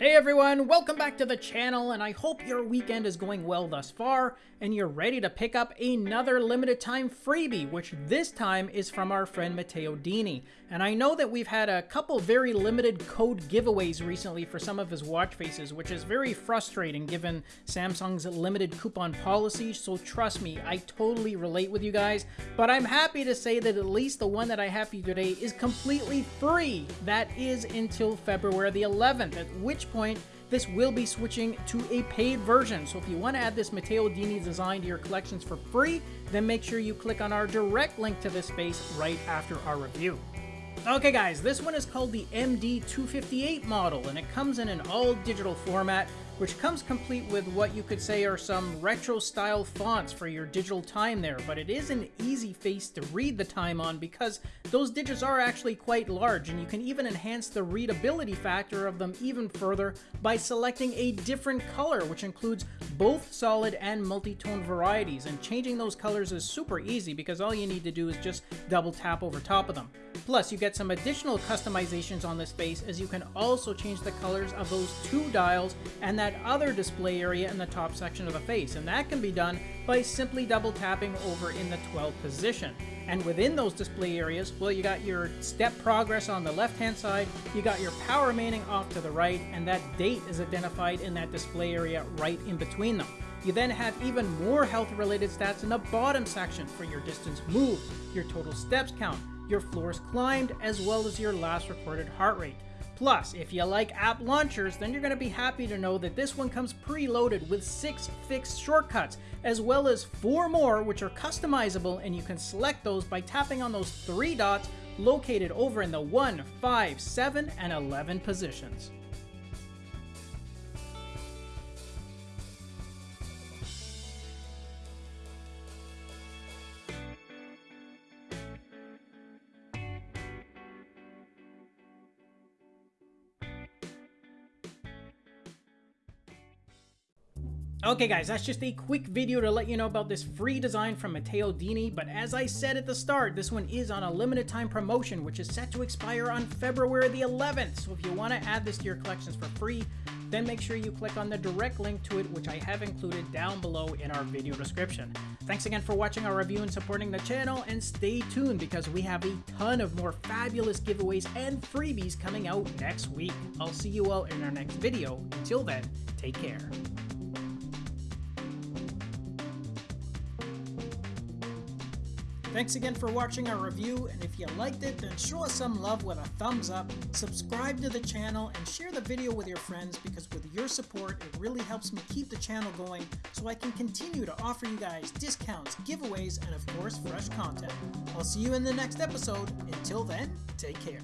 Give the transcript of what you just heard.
Hey everyone, welcome back to the channel, and I hope your weekend is going well thus far, and you're ready to pick up another limited time freebie, which this time is from our friend Matteo Dini. And I know that we've had a couple very limited code giveaways recently for some of his watch faces, which is very frustrating given Samsung's limited coupon policy, so trust me, I totally relate with you guys, but I'm happy to say that at least the one that I have for you today is completely free. That is until February the 11th, at which point, this will be switching to a paid version. So if you want to add this Matteo Dini design to your collections for free, then make sure you click on our direct link to this space right after our review. Okay guys, this one is called the MD258 model, and it comes in an all-digital format which comes complete with what you could say are some retro style fonts for your digital time there, but it is an easy face to read the time on because those digits are actually quite large and you can even enhance the readability factor of them even further by selecting a different color which includes both solid and multi-tone varieties and changing those colors is super easy because all you need to do is just double tap over top of them. Plus, you get some additional customizations on this face as you can also change the colors of those two dials and that other display area in the top section of the face, and that can be done by simply double tapping over in the 12th position. And within those display areas, well, you got your step progress on the left-hand side, you got your power manning off to the right, and that date is identified in that display area right in between them. You then have even more health-related stats in the bottom section for your distance moved, your total steps count, your floors climbed, as well as your last recorded heart rate. Plus, if you like app launchers, then you're going to be happy to know that this one comes preloaded with 6 fixed shortcuts, as well as 4 more which are customizable and you can select those by tapping on those 3 dots located over in the 1, 5, 7, and 11 positions. Okay guys, that's just a quick video to let you know about this free design from Matteo Dini, but as I said at the start, this one is on a limited time promotion which is set to expire on February the 11th, so if you want to add this to your collections for free, then make sure you click on the direct link to it which I have included down below in our video description. Thanks again for watching our review and supporting the channel, and stay tuned because we have a ton of more fabulous giveaways and freebies coming out next week. I'll see you all in our next video. Until then, take care. Thanks again for watching our review, and if you liked it, then show us some love with a thumbs up, subscribe to the channel, and share the video with your friends because with your support, it really helps me keep the channel going so I can continue to offer you guys discounts, giveaways, and of course, fresh content. I'll see you in the next episode. Until then, take care.